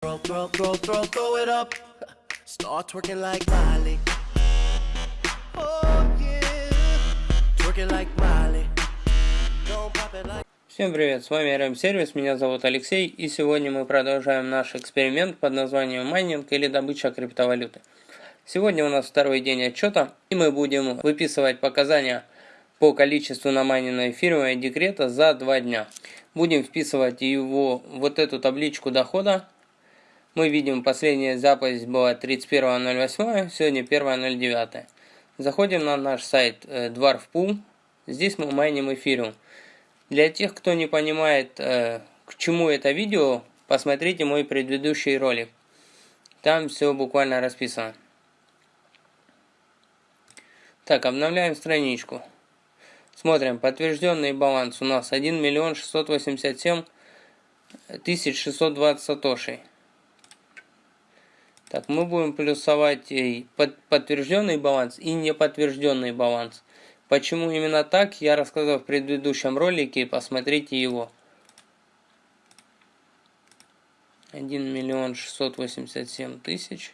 Throw, throw, throw, throw, throw it up. Start twerking like Miley. Oh yeah. Twerking like Miley. Don't pop it like. Всем привет, с вами RM Сервис, меня зовут Алексей, и сегодня мы продолжаем наш эксперимент под названием майнинг или добыча криптовалюты. Сегодня у нас второй день отчета, и мы будем выписывать показания по количеству намайненной фирмой декрета за два дня. Будем вписывать его вот эту табличку дохода. Мы видим, последняя запись была 31.08, сегодня 1.09. Заходим на наш сайт э, Dwarf Здесь мы майним эфириум. Для тех, кто не понимает, э, к чему это видео, посмотрите мой предыдущий ролик. Там все буквально расписано. Так, обновляем страничку. Смотрим, подтвержденный баланс у нас 1 миллион 687 тысяч 620 сатошей. Так, мы будем плюсовать и подтвержденный баланс и неподтвержденный баланс. Почему именно так, я рассказал в предыдущем ролике, посмотрите его. 1 миллион 687 тысяч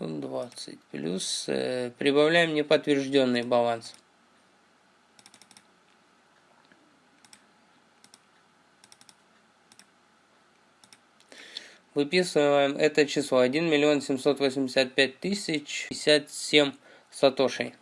20 плюс э, прибавляем неподтвержденный баланс. Выписываем это число 1 миллион 785 тысяч 57 сатошей.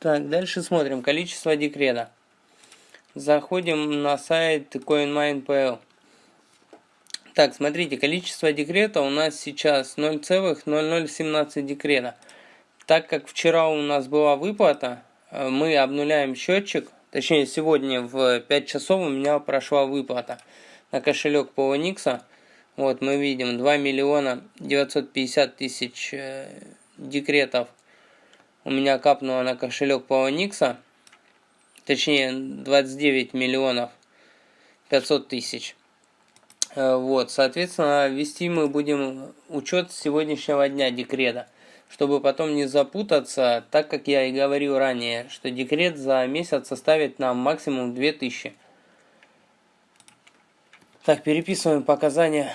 Так, дальше смотрим. Количество декрета. Заходим на сайт CoinMine.pl. Так, смотрите, количество декрета у нас сейчас 0,0017 декрета. Так как вчера у нас была выплата, э, мы обнуляем счетчик. Точнее, сегодня в 5 часов у меня прошла выплата на кошелек Poloniex. Вот, мы видим 2 миллиона 950 тысяч э, декретов у меня капнуло на кошелек Poloniex, точнее 29 миллионов 500 тысяч. Э, вот, соответственно, вести мы будем учет сегодняшнего дня декрета, чтобы потом не запутаться, так как я и говорил ранее, что декрет за месяц составит нам максимум 2000. Так, переписываем показания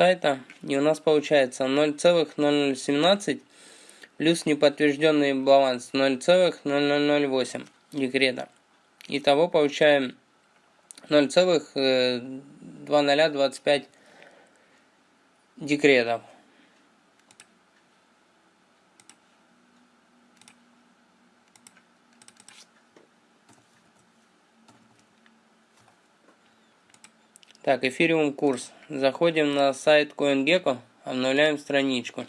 сайта. И у нас получается 0,0017 плюс неподтвержденный баланс 0,0008 декрета. Итого получаем 0,2025 декретов. Так, эфириум курс. Заходим на сайт CoinGecko, обновляем страничку.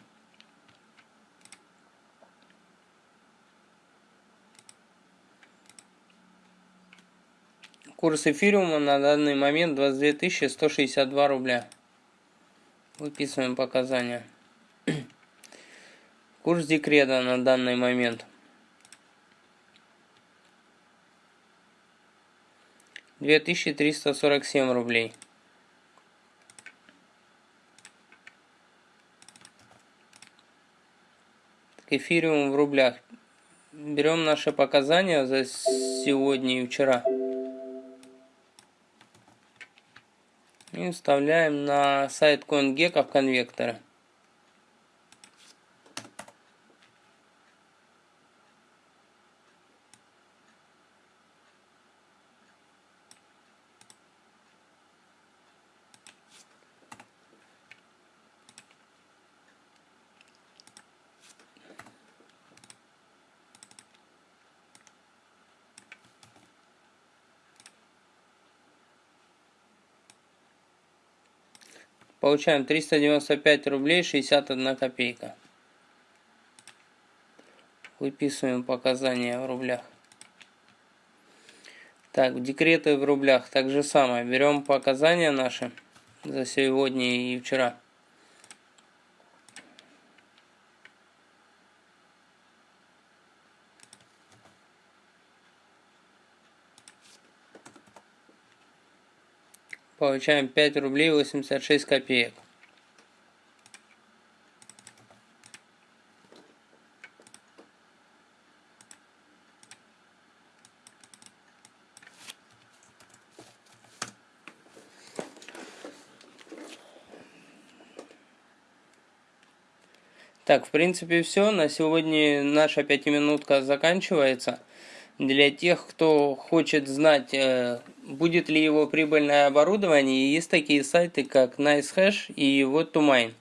Курс эфириума на данный момент 22 162 рубля. Выписываем показания. Курс декрета на данный момент. 2347 рублей. Эфириум в рублях. Берем наши показания за сегодня и вчера. И вставляем на сайт CoinGecko в конвекторы. Получаем 395 рублей 61 копейка. Выписываем показания в рублях. Так, декреты в рублях. Так же самое. Берем показания наши за сегодня и вчера. Получаем 5 рублей 86 копеек. Так, в принципе, все. На сегодня наша пятиминутка заканчивается. Для тех, кто хочет знать, э, будет ли его прибыльное оборудование, есть такие сайты, как NiceHash и Mine.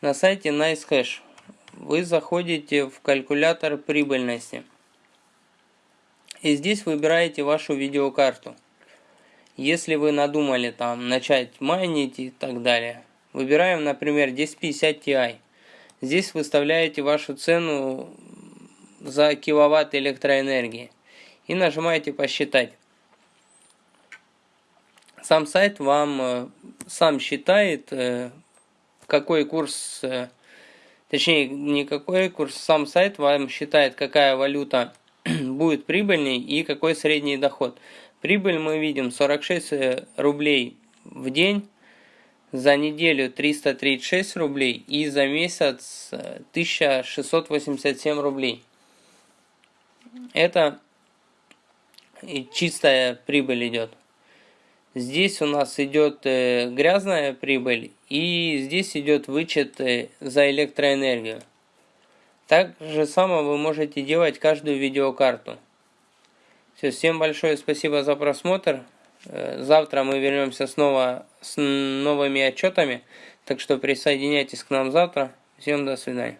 На сайте NiceHash вы заходите в калькулятор прибыльности. И здесь выбираете вашу видеокарту. Если вы надумали там начать майнить и так далее, выбираем, например, 1050 Ti. Здесь выставляете вашу цену за киловатт электроэнергии и нажимаете посчитать. Сам сайт вам э, сам считает, э, какой курс, э, точнее не какой курс, сам сайт вам считает, какая валюта будет прибыльней и какой средний доход. Прибыль мы видим 46 рублей в день за неделю 336 рублей и за месяц 1687 рублей. Это чистая прибыль идет. Здесь у нас идет э, грязная прибыль и здесь идет вычет э, за электроэнергию. Так же самое вы можете делать каждую видеокарту. Все, всем большое спасибо за просмотр. Э, завтра мы вернемся снова с новыми отчетами. Так что присоединяйтесь к нам завтра. Всем до свидания.